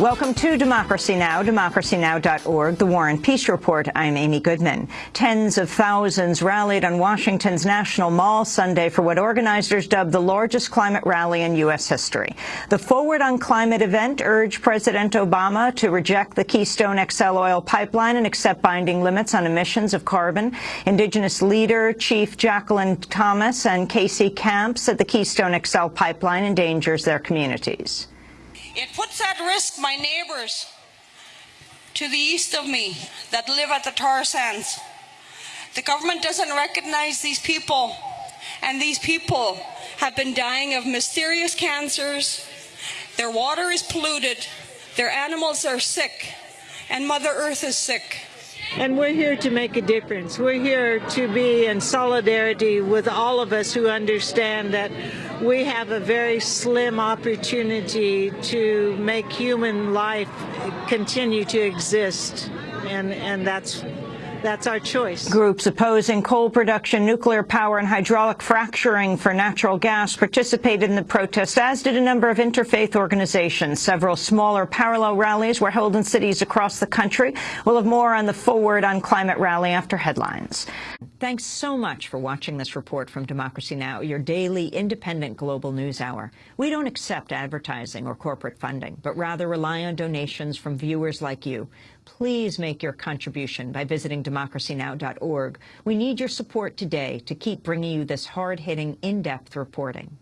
Welcome to Democracy Now!, democracynow.org, the War and Peace Report. I'm Amy Goodman. Tens of thousands rallied on Washington's National Mall Sunday for what organizers dubbed the largest climate rally in U.S. history. The Forward on Climate event urged President Obama to reject the Keystone XL oil pipeline and accept binding limits on emissions of carbon. Indigenous leader Chief Jacqueline Thomas and Casey Camp said the Keystone XL pipeline endangers their communities. It puts at risk my neighbors to the east of me that live at the tar sands. The government doesn't recognize these people, and these people have been dying of mysterious cancers. Their water is polluted, their animals are sick, and Mother Earth is sick. And we're here to make a difference. We're here to be in solidarity with all of us who understand that we have a very slim opportunity to make human life continue to exist. And, and that's that's our choice. Groups opposing coal production, nuclear power, and hydraulic fracturing for natural gas participated in the protest, as did a number of interfaith organizations. Several smaller parallel rallies were held in cities across the country. We'll have more on the Forward on Climate rally after headlines. Thanks so much for watching this report from Democracy Now!, your daily independent global news hour. We don't accept advertising or corporate funding, but rather rely on donations from viewers like you. Please make your contribution by visiting democracynow.org. We need your support today to keep bringing you this hard-hitting, in-depth reporting.